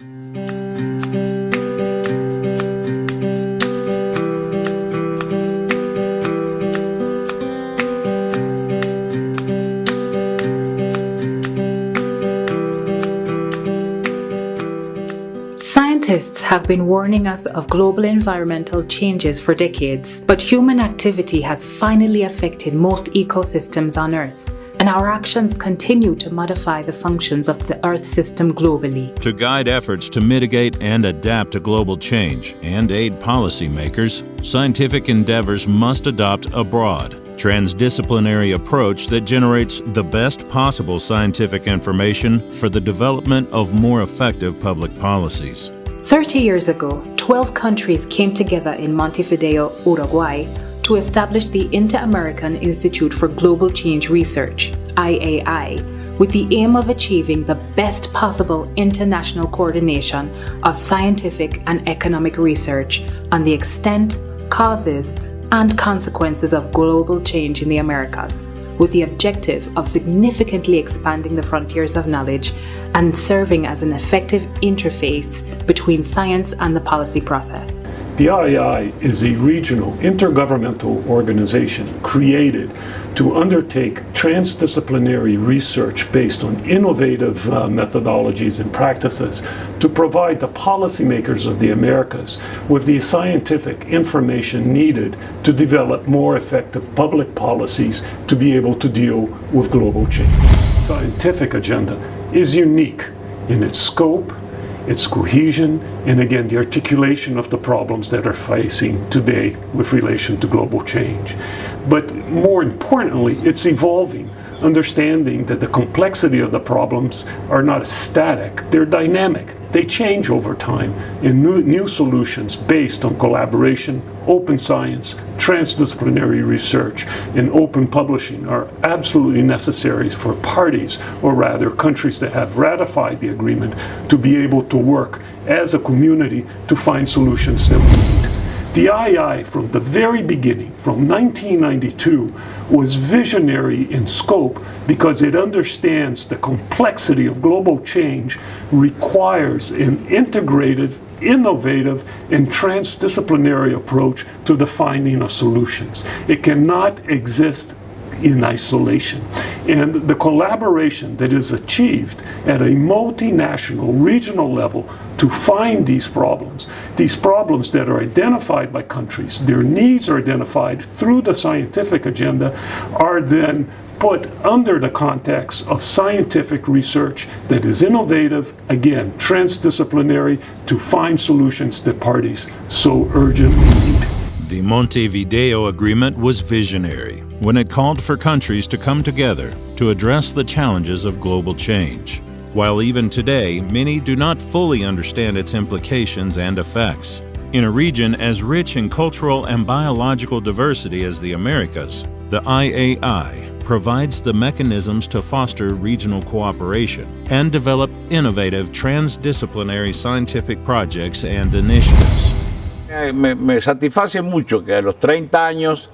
Scientists have been warning us of global environmental changes for decades, but human activity has finally affected most ecosystems on Earth and our actions continue to modify the functions of the Earth system globally. To guide efforts to mitigate and adapt to global change and aid policymakers, scientific endeavors must adopt a broad, transdisciplinary approach that generates the best possible scientific information for the development of more effective public policies. 30 years ago, 12 countries came together in Montevideo, Uruguay, to establish the Inter-American Institute for Global Change Research, IAI, with the aim of achieving the best possible international coordination of scientific and economic research on the extent, causes, and consequences of global change in the Americas, with the objective of significantly expanding the frontiers of knowledge and serving as an effective interface between science and the policy process. The IAI is a regional intergovernmental organization created to undertake transdisciplinary research based on innovative uh, methodologies and practices to provide the policymakers of the Americas with the scientific information needed to develop more effective public policies to be able to deal with global change. Scientific agenda is unique in its scope, its cohesion, and again, the articulation of the problems that are facing today with relation to global change. But more importantly, it's evolving, understanding that the complexity of the problems are not static, they're dynamic. They change over time in new, new solutions based on collaboration, open science, transdisciplinary research, and open publishing are absolutely necessary for parties, or rather countries that have ratified the agreement, to be able to work as a community to find solutions that. The IAI from the very beginning, from 1992, was visionary in scope because it understands the complexity of global change requires an integrated, innovative, and transdisciplinary approach to the finding of solutions. It cannot exist in isolation. And the collaboration that is achieved at a multinational, regional level to find these problems, these problems that are identified by countries, their needs are identified through the scientific agenda, are then put under the context of scientific research that is innovative, again, transdisciplinary, to find solutions that parties so urgently need. The Montevideo Agreement was visionary when it called for countries to come together to address the challenges of global change. While even today, many do not fully understand its implications and effects. In a region as rich in cultural and biological diversity as the Americas, the IAI provides the mechanisms to foster regional cooperation and develop innovative transdisciplinary scientific projects and initiatives. Eh, me, me, satisface mucho que a los 30 años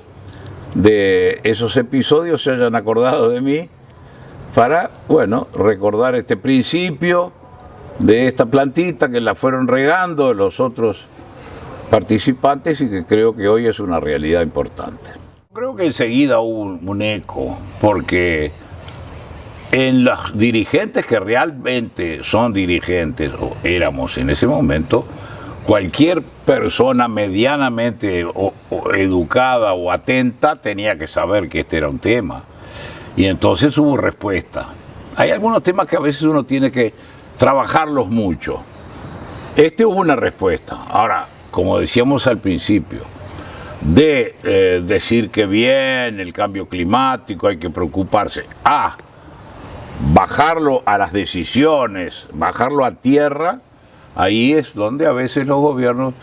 de esos episodios se hayan acordado de mí para, bueno, recordar este principio de esta plantita que la fueron regando los otros participantes y que creo que hoy es una realidad importante. Creo que enseguida hubo un, eco, porque en los dirigentes que realmente son dirigentes, o éramos en ese momento, cualquier persona medianamente educada o atenta tenía que saber que este era un tema. Y entonces hubo respuesta. Hay algunos temas que a veces uno tiene que trabajarlos mucho. Este hubo una respuesta. Ahora, como decíamos al principio, de eh, decir que bien el cambio climático hay que preocuparse, a bajarlo a las decisiones, bajarlo a tierra, ahí es donde a veces los gobiernos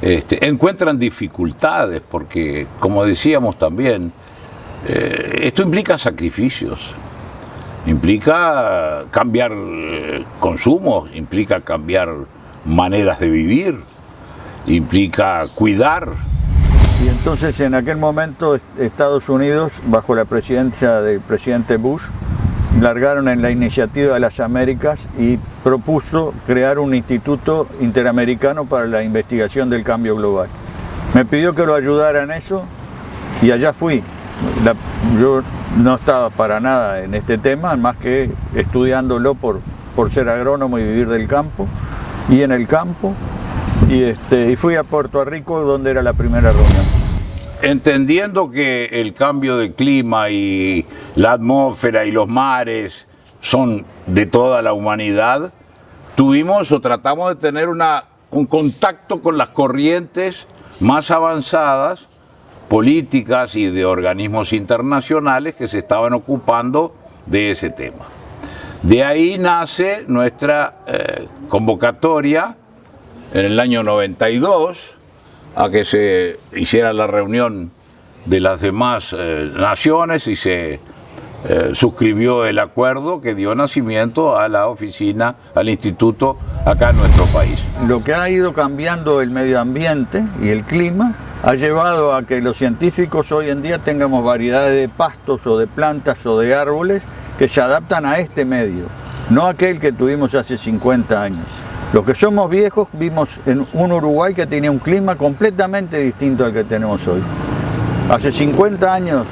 este, encuentran dificultades, porque como decíamos también, eh, esto implica sacrificios, implica cambiar eh, consumos, implica cambiar maneras de vivir, implica cuidar. Y entonces en aquel momento Estados Unidos, bajo la presidencia del presidente Bush, largaron en la iniciativa de las Américas y propuso crear un instituto interamericano para la investigación del cambio global. Me pidió que lo ayudara en eso y allá fui. Yo no estaba para nada en este tema, más que estudiándolo por, por ser agrónomo y vivir del campo, y en el campo, y, este, y fui a Puerto Rico donde era la primera reunión. Entendiendo que el cambio de clima y la atmósfera y los mares son de toda la humanidad, tuvimos o tratamos de tener una, un contacto con las corrientes más avanzadas, políticas y de organismos internacionales que se estaban ocupando de ese tema. De ahí nace nuestra eh, convocatoria en el año 92 a que se hiciera la reunión de las demás eh, naciones y se eh, suscribió el acuerdo que dio nacimiento a la oficina, al instituto acá en nuestro país. Lo que ha ido cambiando el medio ambiente y el clima ha llevado a que los científicos hoy en día tengamos variedades de pastos o de plantas o de árboles que se adaptan a este medio, no aquel que tuvimos hace 50 años. Los que somos viejos vimos en un Uruguay que tenía un clima completamente distinto al que tenemos hoy. Hace 50 años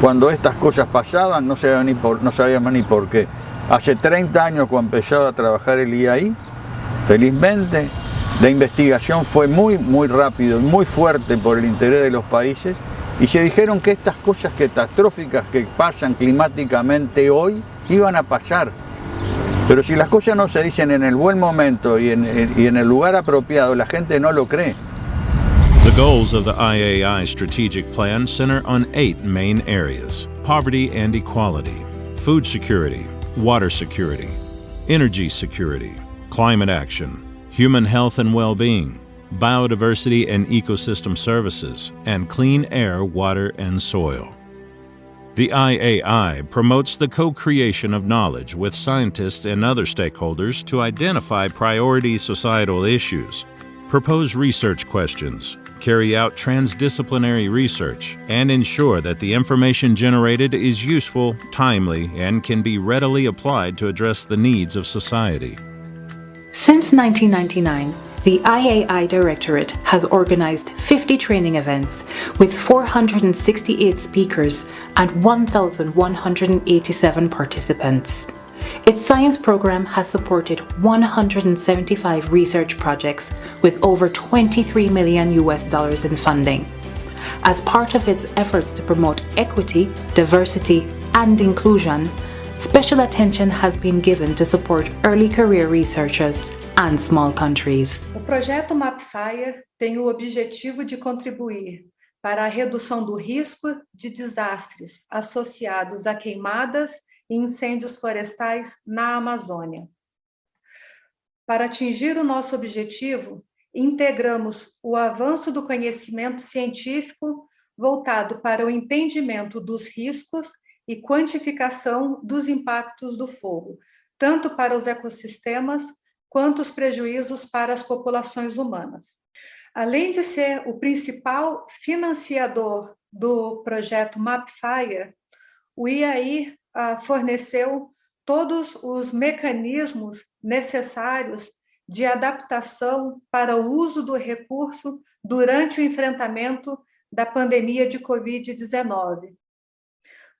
cuando estas cosas pasaban no sabíamos ni por, no sabíamos ni por qué. Hace 30 años cuando empezaba a trabajar el IAI, felizmente la investigación fue muy, muy rápido, muy fuerte por el interés de los países y se dijeron que estas cosas catastróficas que pasan climáticamente hoy iban a pasar. Pero si las cosas no se dicen en el buen momento y en, y en el lugar apropiado, la gente no lo cree. The goals of the IAI strategic plan center on eight main areas poverty and equality, food security, water security, energy security, climate action, human health and well being, biodiversity and ecosystem services, and clean air, water, and soil. The IAI promotes the co creation of knowledge with scientists and other stakeholders to identify priority societal issues propose research questions, carry out transdisciplinary research, and ensure that the information generated is useful, timely, and can be readily applied to address the needs of society. Since 1999, the IAI Directorate has organized 50 training events with 468 speakers and 1,187 participants. Its science program has supported 175 research projects with over 23 million US dollars in funding. As part of its efforts to promote equity, diversity, and inclusion, special attention has been given to support early career researchers and small countries. O projeto MapFire tem o objetivo de contribuir para a redução do risco de desastres associados a queimadas e incêndios florestais na Amazônia. Para atingir o nosso objetivo, integramos o avanço do conhecimento científico voltado para o entendimento dos riscos e quantificação dos impactos do fogo, tanto para os ecossistemas quanto os prejuízos para as populações humanas. Além de ser o principal financiador do projeto MapFire, o IAI forneceu todos os mecanismos necessários de adaptação para o uso do recurso durante o enfrentamento da pandemia de Covid-19.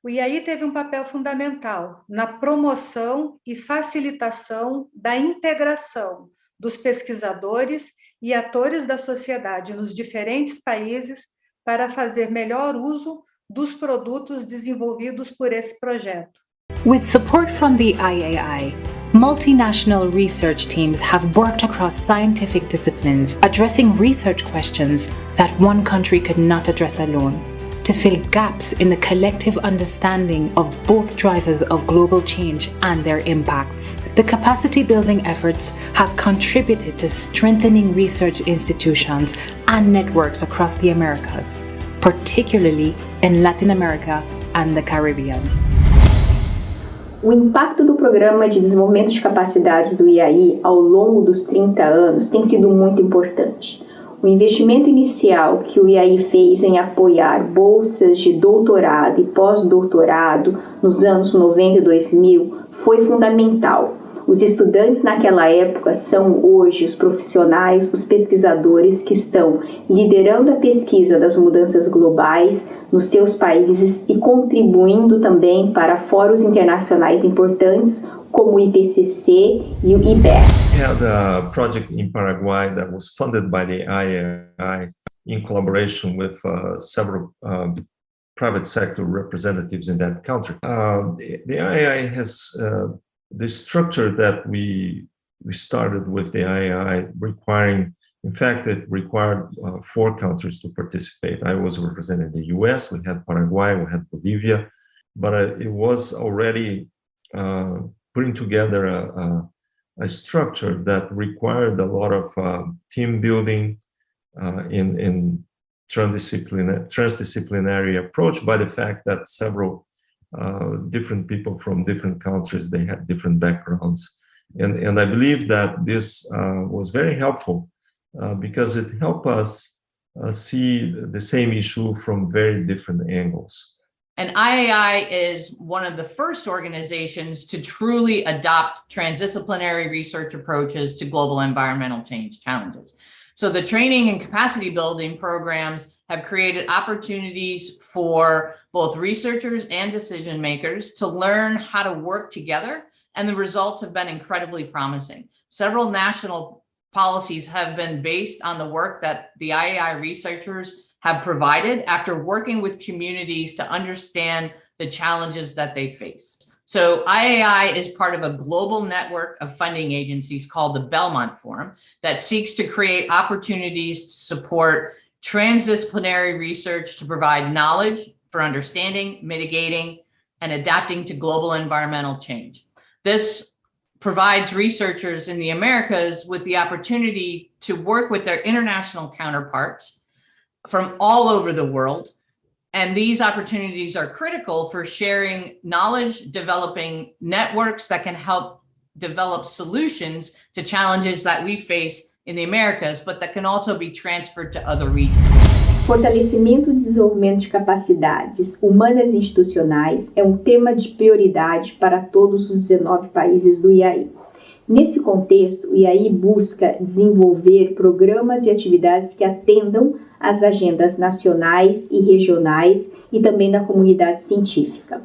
O IAI teve um papel fundamental na promoção e facilitação da integração dos pesquisadores e atores da sociedade nos diferentes países para fazer melhor uso dos produtos desenvolvidos por esse projeto. With support from the IAI, multinational research teams have worked across scientific disciplines addressing research questions that one country could not address alone to fill gaps in the collective understanding of both drivers of global change and their impacts. The capacity building efforts have contributed to strengthening research institutions and networks across the Americas particularly in Latin America and the Caribbean. O impacto do Programa de Desenvolvimento de Capacidades do IAI ao longo dos 30 anos tem sido muito importante. O investimento inicial que o IAI fez em apoiar bolsas de doutorado e pós-doutorado nos anos 90 e 2000 foi fundamental. Os estudantes naquela época são hoje os profissionais, os pesquisadores que estão liderando a pesquisa das mudanças globais nos seus países e contribuindo também para fóruns internacionais importantes como o IPCC e o IBER. Had a project in Paraguay that was funded by the IAI in collaboration with uh, several um, private sector representatives in that country. Uh, the, the IAI has uh, the structure that we we started with the IAI requiring, in fact, it required uh, four countries to participate. I was representing the US, we had Paraguay, we had Bolivia, but uh, it was already uh, putting together a, a, a, structure that required a lot of uh, team building uh, in, in transdisciplinary, transdisciplinary approach by the fact that several uh, different people from different countries, they had different backgrounds. And, and I believe that this uh, was very helpful uh, because it helped us uh, see the same issue from very different angles. And IAI is one of the first organizations to truly adopt transdisciplinary research approaches to global environmental change challenges. So the training and capacity building programs have created opportunities for both researchers and decision makers to learn how to work together. And the results have been incredibly promising. Several national policies have been based on the work that the IAI researchers have provided after working with communities to understand the challenges that they face. So IAI is part of a global network of funding agencies called the Belmont Forum that seeks to create opportunities to support transdisciplinary research to provide knowledge for understanding, mitigating, and adapting to global environmental change. This provides researchers in the Americas with the opportunity to work with their international counterparts from all over the world and these opportunities are critical for sharing knowledge, developing networks that can help develop solutions to challenges that we face in the Americas, but that can also be transferred to other regions. Fortalecimento e desenvolvimento de capacidades humanas e institucionais é um tema de prioridade para todos os 19 países do IAI. Nesse contexto, o IAI busca desenvolver programas e atividades que atendam às agendas nacionais e regionais e também da comunidade científica.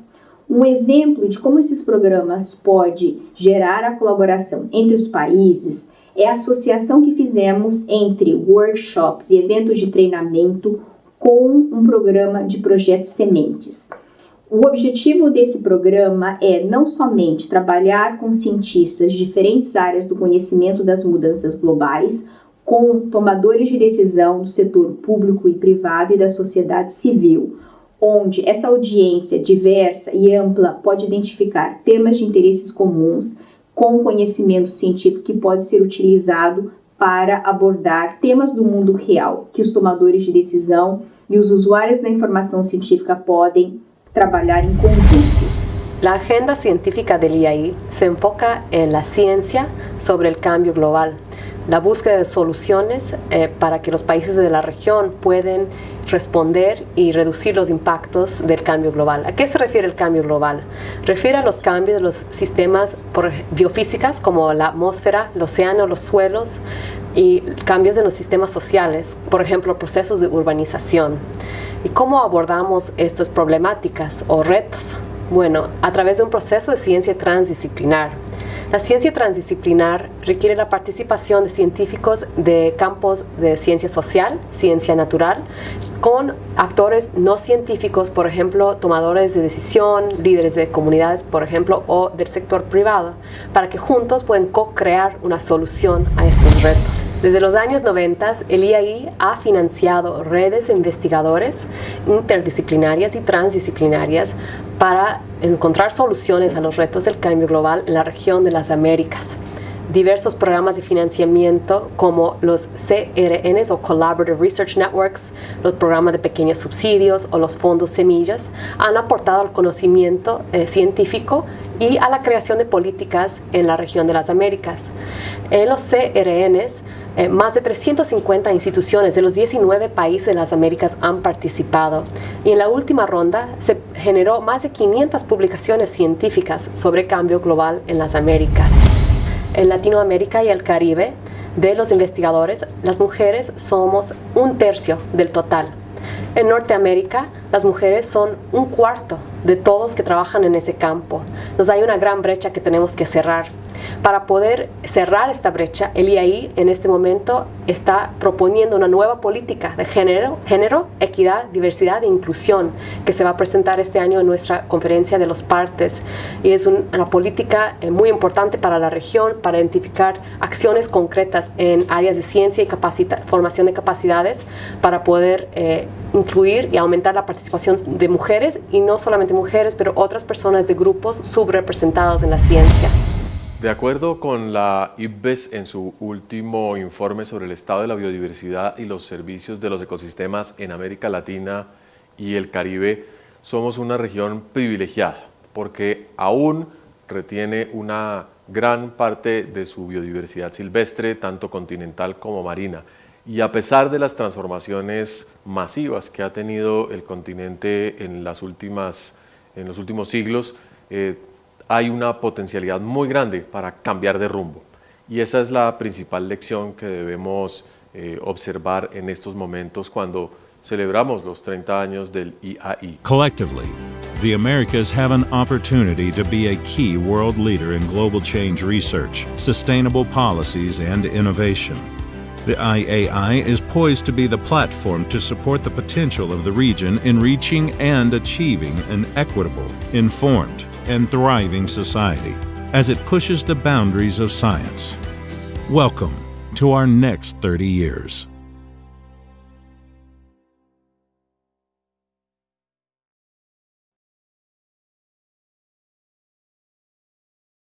Um exemplo de como esses programas pode gerar a colaboração entre os países é a associação que fizemos entre workshops e eventos de treinamento com um programa de projetos sementes. O objetivo desse programa é não somente trabalhar com cientistas de diferentes áreas do conhecimento das mudanças globais, com tomadores de decisão do setor público e privado e da sociedade civil, onde essa audiência diversa e ampla pode identificar temas de interesses comuns com conhecimento científico que pode ser utilizado para abordar temas do mundo real que os tomadores de decisão e os usuários da informação científica podem trabalhar em conjunto. La agenda científica del IAI se enfoca en la ciencia sobre el cambio global, la búsqueda de soluciones eh, para que los países de la región puedan responder y reducir los impactos del cambio global. ¿A qué se refiere el cambio global? Refiere a los cambios de los sistemas biofísicas como la atmósfera, el océano, los suelos y cambios en los sistemas sociales, por ejemplo, procesos de urbanización. ¿Y cómo abordamos estas problemáticas o retos? Bueno, a través de un proceso de ciencia transdisciplinar. La ciencia transdisciplinar requiere la participación de científicos de campos de ciencia social, ciencia natural, con actores no científicos, por ejemplo, tomadores de decisión, líderes de comunidades, por ejemplo, o del sector privado, para que juntos puedan co-crear una solución a estos retos. Desde los años 90, el IAI ha financiado redes de investigadores interdisciplinarias y transdisciplinarias para encontrar soluciones a los retos del cambio global en la región de las Américas diversos programas de financiamiento como los CRNs o Collaborative Research Networks, los programas de pequeños subsidios o los fondos semillas han aportado al conocimiento eh, científico y a la creación de políticas en la región de las Américas. En los CRNs Eh, más de 350 instituciones de los 19 países de las Américas han participado y en la última ronda se generó más de 500 publicaciones científicas sobre cambio global en las Américas. En Latinoamérica y el Caribe, de los investigadores, las mujeres somos un tercio del total. En Norteamérica, las mujeres son un cuarto de todos que trabajan en ese campo. Nos hay una gran brecha que tenemos que cerrar. Para poder cerrar esta brecha, el IAI en este momento está proponiendo una nueva política de género, género, equidad, diversidad e inclusión que se va a presentar este año en nuestra conferencia de los partes. Y es una política eh, muy importante para la región para identificar acciones concretas en áreas de ciencia y formación de capacidades para poder eh, incluir y aumentar la participación de mujeres y no solamente mujeres, pero otras personas de grupos subrepresentados en la ciencia. De acuerdo con la IPBES en su último informe sobre el estado de la biodiversidad y los servicios de los ecosistemas en América Latina y el Caribe, somos una región privilegiada porque aún retiene una gran parte de su biodiversidad silvestre, tanto continental como marina. Y a pesar de las transformaciones masivas que ha tenido el continente en, las últimas, en los últimos siglos, eh, hay una potencialidad muy grande para cambiar de rumbo. Y esa es la principal lección que debemos eh, observar en estos momentos cuando celebramos los 30 años del IAI. Collectively, the Americas have an opportunity to be a key world leader in global change research, sustainable policies, and innovation. The IAI is poised to be the platform to support the potential of the region in reaching and achieving an equitable, informed, and thriving society as it pushes the boundaries of science. Welcome to our next 30 years.